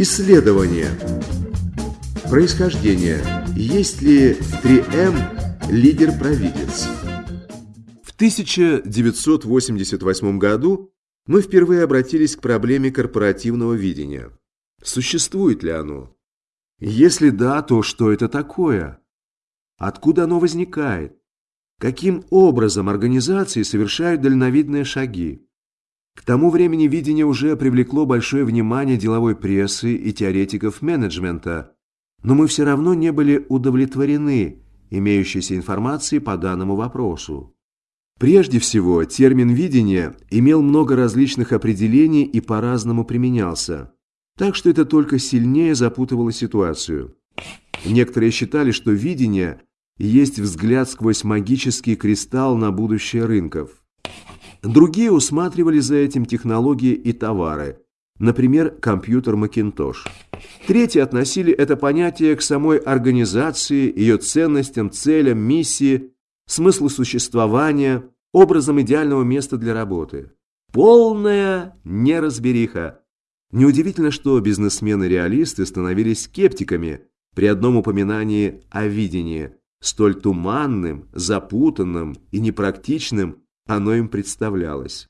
Исследование. Происхождение. Есть ли 3М лидер-провидец? В 1988 году мы впервые обратились к проблеме корпоративного видения. Существует ли оно? Если да, то что это такое? Откуда оно возникает? Каким образом организации совершают дальновидные шаги? К тому времени видение уже привлекло большое внимание деловой прессы и теоретиков менеджмента, но мы все равно не были удовлетворены имеющейся информацией по данному вопросу. Прежде всего, термин «видение» имел много различных определений и по-разному применялся, так что это только сильнее запутывало ситуацию. Некоторые считали, что видение есть взгляд сквозь магический кристалл на будущее рынков. Другие усматривали за этим технологии и товары, например, компьютер Macintosh. Третьи относили это понятие к самой организации, ее ценностям, целям, миссии, смыслу существования, образом идеального места для работы. Полная неразбериха. Неудивительно, что бизнесмены-реалисты становились скептиками при одном упоминании о видении, столь туманным, запутанным и непрактичным, оно им представлялось.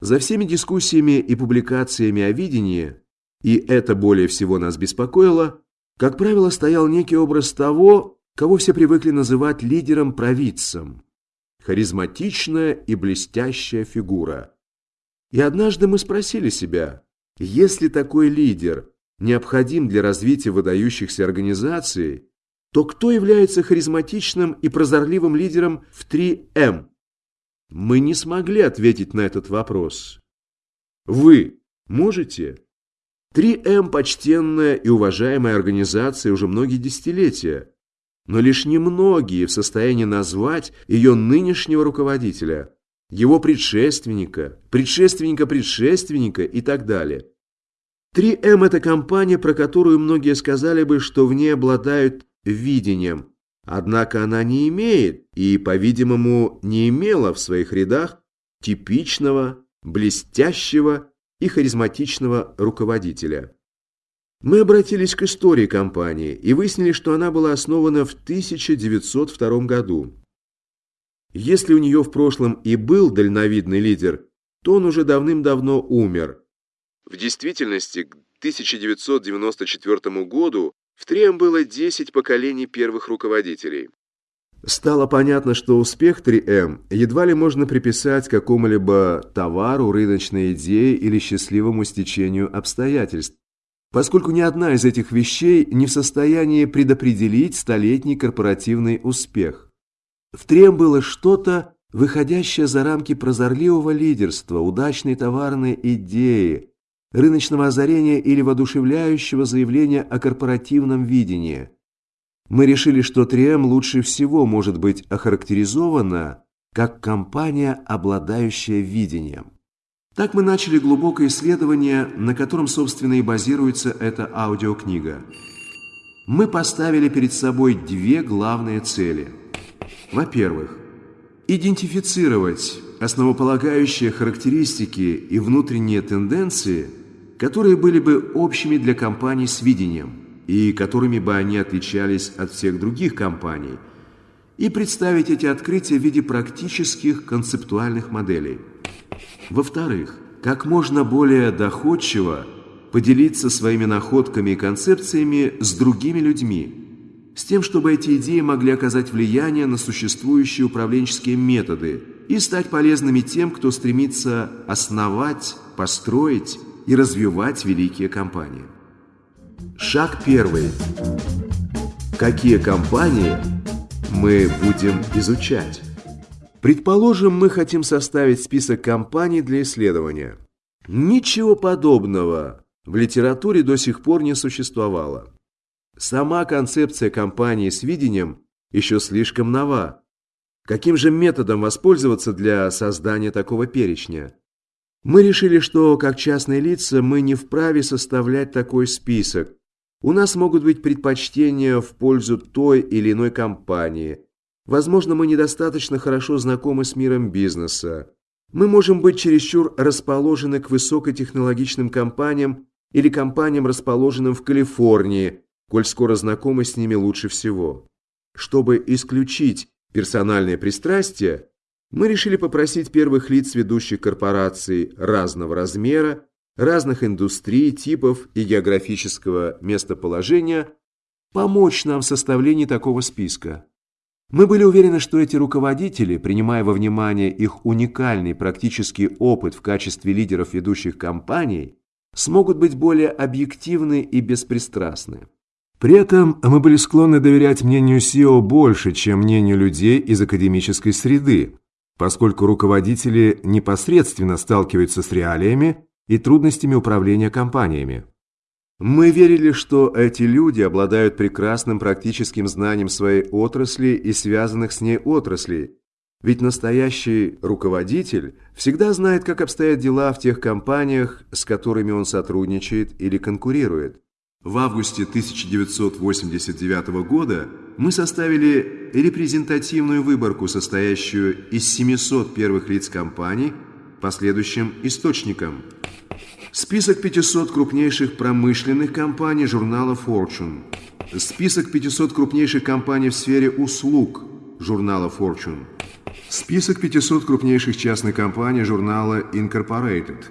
За всеми дискуссиями и публикациями о видении, и это более всего нас беспокоило, как правило, стоял некий образ того, кого все привыкли называть лидером-провидцем. Харизматичная и блестящая фигура. И однажды мы спросили себя, если такой лидер необходим для развития выдающихся организаций, то кто является харизматичным и прозорливым лидером в 3М? Мы не смогли ответить на этот вопрос. Вы можете? 3М – почтенная и уважаемая организация уже многие десятилетия, но лишь немногие в состоянии назвать ее нынешнего руководителя, его предшественника, предшественника предшественника и так далее. 3М – это компания, про которую многие сказали бы, что в ней обладают видением – Однако она не имеет и, по-видимому, не имела в своих рядах типичного, блестящего и харизматичного руководителя. Мы обратились к истории компании и выяснили, что она была основана в 1902 году. Если у нее в прошлом и был дальновидный лидер, то он уже давным-давно умер. В действительности, к 1994 году в Трием было 10 поколений первых руководителей. Стало понятно, что успех 3М едва ли можно приписать какому-либо товару, рыночной идее или счастливому стечению обстоятельств, поскольку ни одна из этих вещей не в состоянии предопределить столетний корпоративный успех. В 3М было что-то, выходящее за рамки прозорливого лидерства, удачной товарной идеи, рыночного озарения или воодушевляющего заявления о корпоративном видении. Мы решили, что 3М лучше всего может быть охарактеризована как компания, обладающая видением. Так мы начали глубокое исследование, на котором, собственно, и базируется эта аудиокнига. Мы поставили перед собой две главные цели. Во-первых, идентифицировать основополагающие характеристики и внутренние тенденции, которые были бы общими для компаний с видением и которыми бы они отличались от всех других компаний, и представить эти открытия в виде практических концептуальных моделей. Во-вторых, как можно более доходчиво поделиться своими находками и концепциями с другими людьми, с тем, чтобы эти идеи могли оказать влияние на существующие управленческие методы и стать полезными тем, кто стремится основать, построить и развивать великие компании. Шаг первый. Какие компании мы будем изучать? Предположим, мы хотим составить список компаний для исследования. Ничего подобного в литературе до сих пор не существовало. Сама концепция компании с видением еще слишком нова. Каким же методом воспользоваться для создания такого перечня? Мы решили, что как частные лица мы не вправе составлять такой список. У нас могут быть предпочтения в пользу той или иной компании. Возможно, мы недостаточно хорошо знакомы с миром бизнеса. Мы можем быть чересчур расположены к высокотехнологичным компаниям или компаниям, расположенным в Калифорнии, коль скоро знакомы с ними лучше всего. Чтобы исключить персональные пристрастия, мы решили попросить первых лиц ведущих корпораций разного размера, разных индустрий, типов и географического местоположения помочь нам в составлении такого списка. Мы были уверены, что эти руководители, принимая во внимание их уникальный практический опыт в качестве лидеров ведущих компаний, смогут быть более объективны и беспристрастны. При этом мы были склонны доверять мнению SEO больше, чем мнению людей из академической среды, поскольку руководители непосредственно сталкиваются с реалиями и трудностями управления компаниями. Мы верили, что эти люди обладают прекрасным практическим знанием своей отрасли и связанных с ней отраслей, ведь настоящий руководитель всегда знает, как обстоят дела в тех компаниях, с которыми он сотрудничает или конкурирует. В августе 1989 года мы составили репрезентативную выборку, состоящую из 700 первых лиц компаний по следующим источникам. Список 500 крупнейших промышленных компаний журнала Fortune. Список 500 крупнейших компаний в сфере услуг журнала Fortune. Список 500 крупнейших частных компаний журнала Incorporated.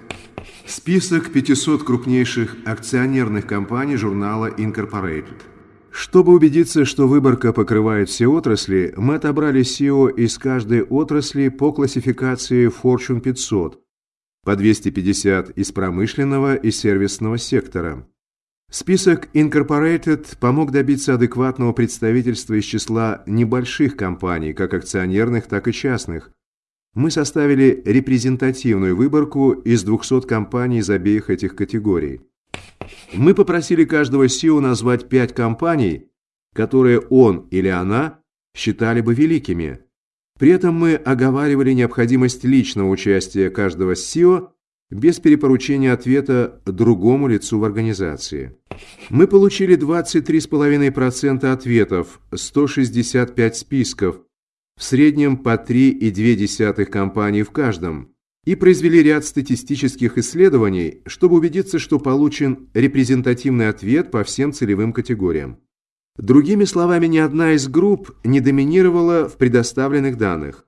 Список 500 крупнейших акционерных компаний журнала Incorporated. Чтобы убедиться, что выборка покрывает все отрасли, мы отобрали SEO из каждой отрасли по классификации Fortune 500, по 250 из промышленного и сервисного сектора. Список Incorporated помог добиться адекватного представительства из числа небольших компаний, как акционерных, так и частных. Мы составили репрезентативную выборку из 200 компаний из обеих этих категорий. Мы попросили каждого SEO назвать 5 компаний, которые он или она считали бы великими. При этом мы оговаривали необходимость личного участия каждого SEO без перепоручения ответа другому лицу в организации. Мы получили 23,5% ответов, 165 списков, в среднем по 3,2 компании в каждом, и произвели ряд статистических исследований, чтобы убедиться, что получен репрезентативный ответ по всем целевым категориям. Другими словами, ни одна из групп не доминировала в предоставленных данных.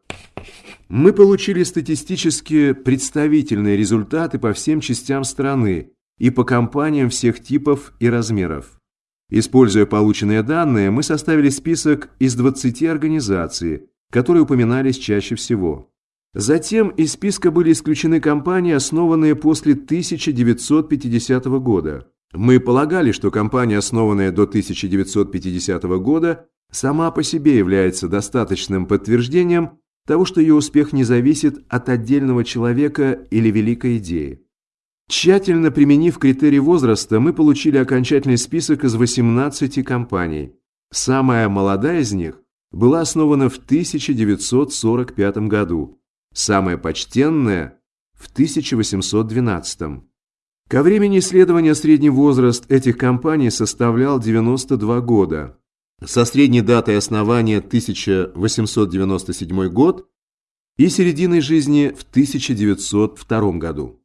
Мы получили статистически представительные результаты по всем частям страны и по компаниям всех типов и размеров. Используя полученные данные, мы составили список из 20 организаций, которые упоминались чаще всего. Затем из списка были исключены компании, основанные после 1950 года. Мы полагали, что компания, основанная до 1950 года, сама по себе является достаточным подтверждением того, что ее успех не зависит от отдельного человека или великой идеи. Тщательно применив критерий возраста, мы получили окончательный список из 18 компаний. Самая молодая из них была основана в 1945 году, самая почтенная – в 1812. Ко времени исследования средний возраст этих компаний составлял 92 года, со средней датой основания 1897 год и серединой жизни в 1902 году.